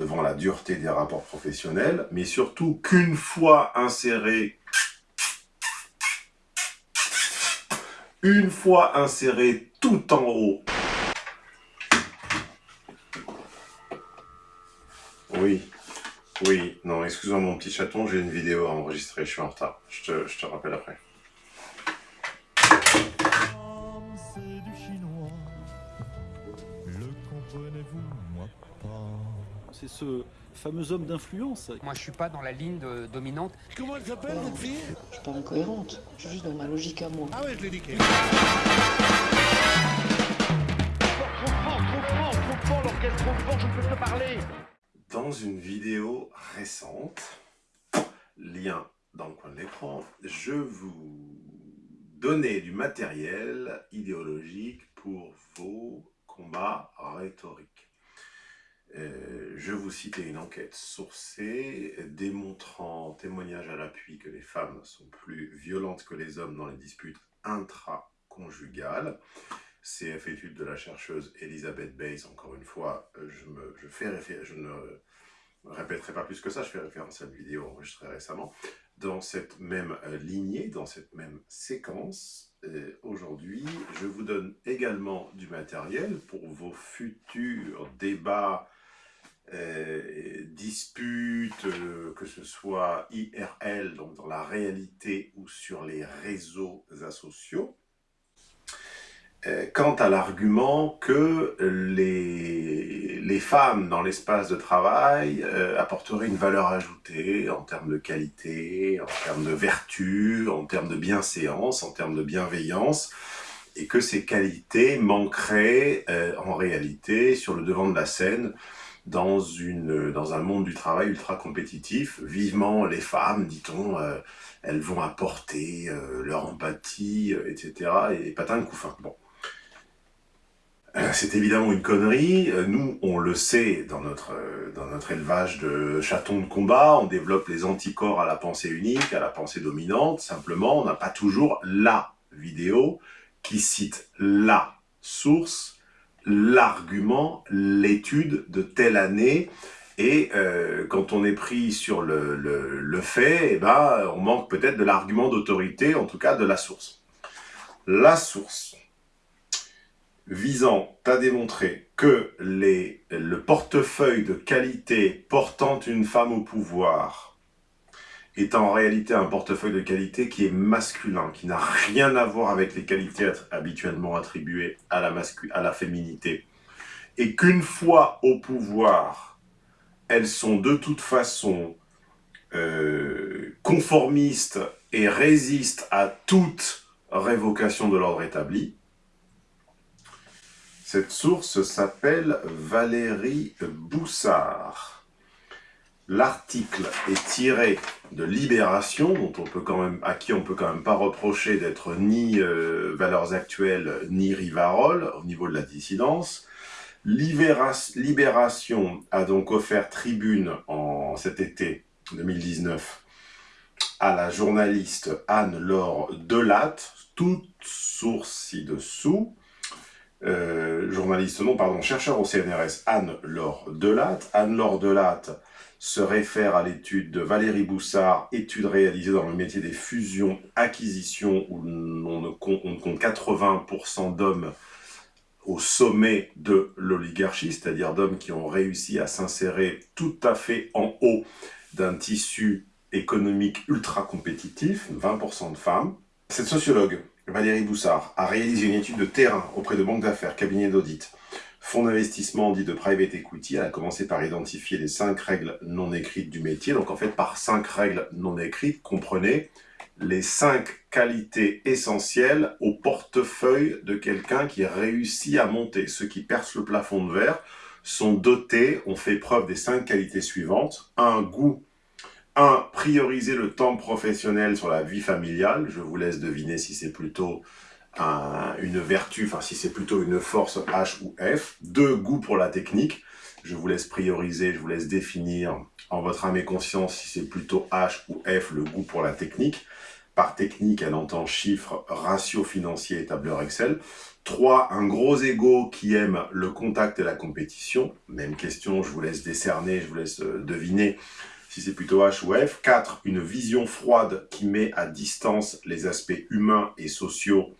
devant la dureté des rapports professionnels, mais surtout qu'une fois inséré, une fois inséré tout en haut, oui, oui, non, excuse-moi mon petit chaton, j'ai une vidéo à enregistrer, je suis en retard, je te, je te rappelle après. C'est ce fameux homme d'influence. Moi, je suis pas dans la ligne dominante. Comment elle s'appelle, votre fille? Je suis pas incohérente. Je suis juste dans ma logique à moi. Ah ouais, je l'ai dit. Trop fort, trop fort, trop fort, l'orchestre trop fort, je ne peux pas parler. Dans une vidéo récente, lien dans le coin de l'écran, je vous donnais du matériel idéologique pour vos combats rhétoriques. Euh, je vous citais une enquête sourcée démontrant, témoignage à l'appui, que les femmes sont plus violentes que les hommes dans les disputes intraconjugales. CF étude de la chercheuse Elisabeth Bayes, encore une fois, je, me, je, fais je ne répéterai pas plus que ça, je fais référence à une vidéo enregistrée récemment. Dans cette même euh, lignée, dans cette même séquence, euh, aujourd'hui, je vous donne également du matériel pour vos futurs débats euh, disputes, euh, que ce soit IRL, donc dans la réalité ou sur les réseaux asociaux, euh, quant à l'argument que les, les, femmes dans l'espace de travail apporteraient une valeur ajoutée en termes de qualité, en termes de vertu, en termes de bienséance, en termes de bienveillance, et que ces qualités manqueraient en réalité sur le devant de la scène dans, une, dans un monde du travail ultra compétitif. Vivement les femmes, dit-on, euh, elles vont apporter euh, leur empathie, euh, etc. Et patin de couffin. Bon. C'est évidemment une connerie. Nous, on le sait dans notre, dans notre élevage de chatons de combat. On développe les anticorps à la pensée unique, à la pensée dominante. Simplement, on n'a pas toujours la vidéo qui cite la source l'argument, l'étude de telle année, et euh, quand on est pris sur le, fait, eh ben, on manque peut-être de l'argument d'autorité, en tout cas de la source. La source visant à démontrer que les, le portefeuille de qualité portant une femme au pouvoir est en réalité un portefeuille de qualité qui est masculin, qui n'a rien à voir avec les qualités habituellement attribuées à la, féminité. Et qu'une fois au pouvoir, elles sont de toute façon euh, conformistes et résistent à toute révocation de l'ordre établi. Cette source s'appelle Valérie Boussard. L'article est tiré de Libération, dont on peut quand même, à qui on peut quand même pas reprocher d'être ni euh, Valeurs Actuelles, ni Rivarol, au niveau de la dissidence. Libération a donc offert tribune en cet été 2019 à la journaliste Anne-Laure Delatte, toute source ci-dessous, euh, journaliste, non, pardon, chercheur au CNRS, Anne-Laure Delatte. Anne-Laure Delatte se réfère à l'étude de Valérie Boussard, étude réalisée dans le métier des fusions-acquisitions, où on, ne compte, 80% d'hommes au sommet de l'oligarchie, c'est-à-dire d'hommes qui ont réussi à s'insérer tout à fait en haut d'un tissu économique ultra compétitif, 20% de femmes. Cette sociologue, Valérie Boussard, a réalisé une étude de terrain auprès de banques d'affaires, cabinets d'audit, fonds d'investissement dit de private equity, elle a commencé par identifier les cinq règles non écrites du métier. Donc en fait, par cinq règles non écrites, comprenez les cinq qualités essentielles au portefeuille de quelqu'un qui réussit à monter. Ceux qui percent le plafond de verre sont dotés, ont fait preuve des cinq qualités suivantes. Un goût, un, prioriser le temps professionnel sur la vie familiale. Je vous laisse deviner si c'est plutôt une vertu, enfin si c'est plutôt une force H ou F. Deux, goût pour la technique. Je vous laisse prioriser, je vous laisse définir en votre âme et conscience si c'est plutôt H ou F le goût pour la technique. Par technique, elle entend chiffres, ratios financiers et tableur Excel. 3. Un gros ego qui aime le contact et la compétition. Même question, je vous laisse décerner, je vous laisse euh, deviner si c'est plutôt H ou F. 4. Une vision froide qui met à distance les aspects humains et sociaux.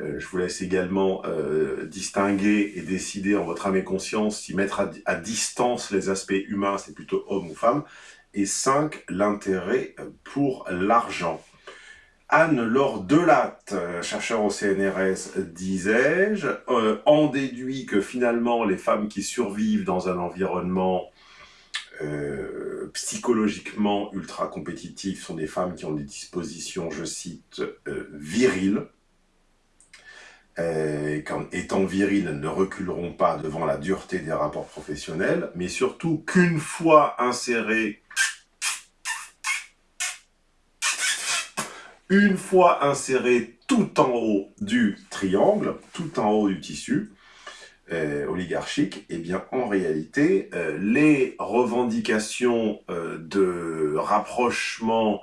Euh, je vous laisse également euh, distinguer et décider en votre âme et conscience si mettre à, distance les aspects humains, c'est plutôt homme ou femme. Et 5. L'intérêt pour l'argent. Anne-Laure Delatte, euh, chercheur au CNRS, disais-je, en déduit que finalement les femmes qui survivent dans un environnement euh, psychologiquement ultra compétitif sont des femmes qui ont des dispositions, je cite, viriles. Et qu'en étant viriles, ne reculeront pas devant la dureté des rapports professionnels, mais surtout qu'une fois insérées Une fois inséré tout en haut du triangle, tout en haut du tissu euh, oligarchique, eh bien en réalité, euh, les revendications euh, de rapprochement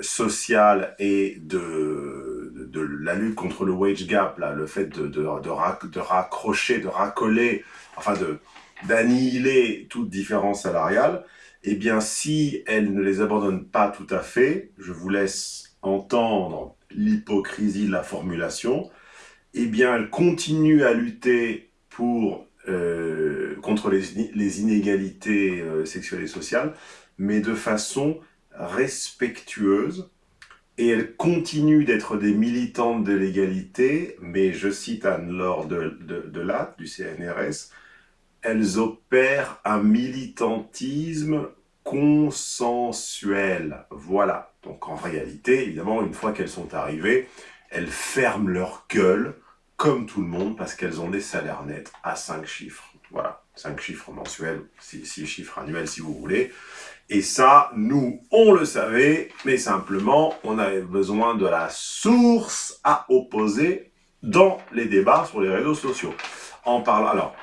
social et de, de, la lutte contre le wage gap, là, le fait de, de, raccrocher, de racoler, enfin d'annihiler toute différence salariale, eh bien si elle ne les abandonne pas tout à fait, je vous laisse entendre l'hypocrisie de la formulation, eh bien, elle continue à lutter euh, contre les, inégalités euh, sexuelles et sociales, mais de façon respectueuse, et elle continue d'être des militantes de l'égalité, mais je cite Anne-Laure de, de, du CNRS, elles opèrent un militantisme consensuel. Voilà. Donc en réalité, évidemment, une fois qu'elles sont arrivées, elles ferment leur gueule, comme tout le monde, parce qu'elles ont des salaires nets à 5 chiffres. Voilà, 5 chiffres mensuels, 6 chiffres annuels si vous voulez. Et ça, nous, on le savait, mais simplement, on avait besoin de la source à opposer dans les débats sur les réseaux sociaux. En parlant, alors,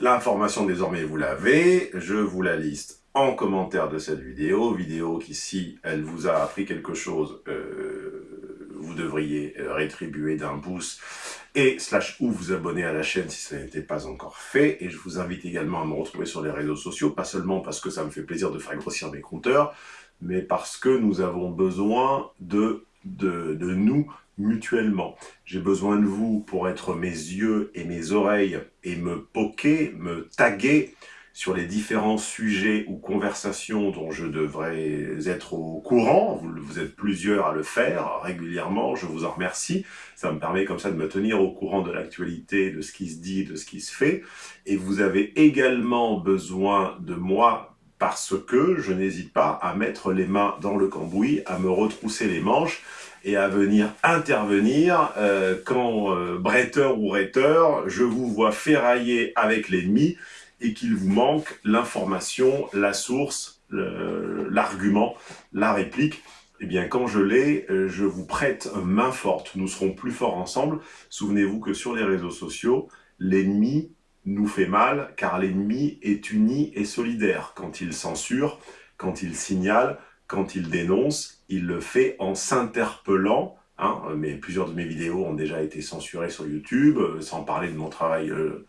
l'information désormais, vous l'avez, je vous la liste en commentaire de cette vidéo, vidéo qui, si elle vous a appris quelque chose, euh, vous devriez euh, rétribuer d'un pouce et slash ou vous abonner à la chaîne si ce n'était pas encore fait. Et je vous invite également à me retrouver sur les réseaux sociaux, pas seulement parce que ça me fait plaisir de faire grossir mes compteurs, mais parce que nous avons besoin de, de, nous mutuellement. J'ai besoin de vous pour être mes yeux et mes oreilles et me poker, me taguer, sur les différents sujets ou conversations dont je devrais être au courant. Vous, êtes plusieurs à le faire régulièrement, je vous en remercie. Ça me permet comme ça de me tenir au courant de l'actualité, de ce qui se dit, de ce qui se fait. Et vous avez également besoin de moi parce que je n'hésite pas à mettre les mains dans le cambouis, à me retrousser les manches et à venir intervenir euh, quand, euh, bretteur ou retteur, je vous vois ferrailler avec l'ennemi, et qu'il vous manque l'information, la source, l'argument, la réplique, eh bien, quand je l'ai, euh, je vous prête main forte. Nous serons plus forts ensemble. Souvenez-vous que sur les réseaux sociaux, l'ennemi nous fait mal, car l'ennemi est uni et solidaire. Quand il censure, quand il signale, quand il dénonce, il le fait en s'interpellant. Hein, mais plusieurs de mes vidéos ont déjà été censurées sur YouTube, euh, sans parler de mon travail euh,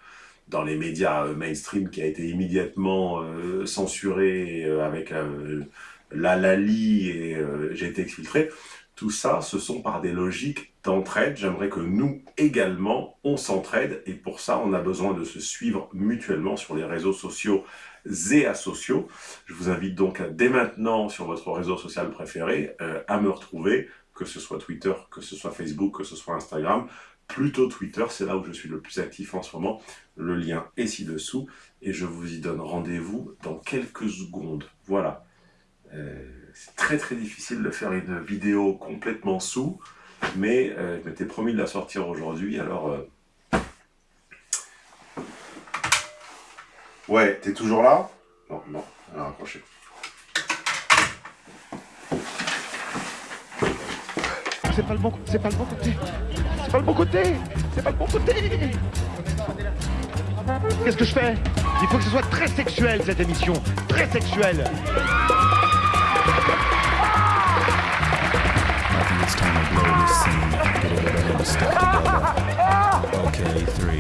dans les médias euh, mainstream qui a été immédiatement euh, censuré euh, avec la Lali et j'ai été exfiltré. Tout ça, ce sont par des logiques d'entraide. J'aimerais que nous également, on s'entraide et pour ça, on a besoin de se suivre mutuellement sur les réseaux sociaux et asociaux. Je vous invite donc dès maintenant sur votre réseau social préféré à me retrouver, que ce soit Twitter, que ce soit Facebook, que ce soit Instagram, plutôt Twitter, c'est là où je suis le plus actif en ce moment. Le lien est ci-dessous et je vous y donne rendez-vous dans quelques secondes. Voilà. Euh, c'est très très difficile de faire une vidéo complètement sous, mais euh, je m'étais promis de la sortir aujourd'hui, alors... Euh... Ouais, t'es toujours là? Non, non, elle a raccroché. C'est pas le bon, c'est pas le bon côté. C'est pas le bon côté C'est pas le bon côté Qu'est-ce que je fais? Il faut que ce soit très sexuel cette émission Très sexuel scene. Get everybody in the step together. Okay, three.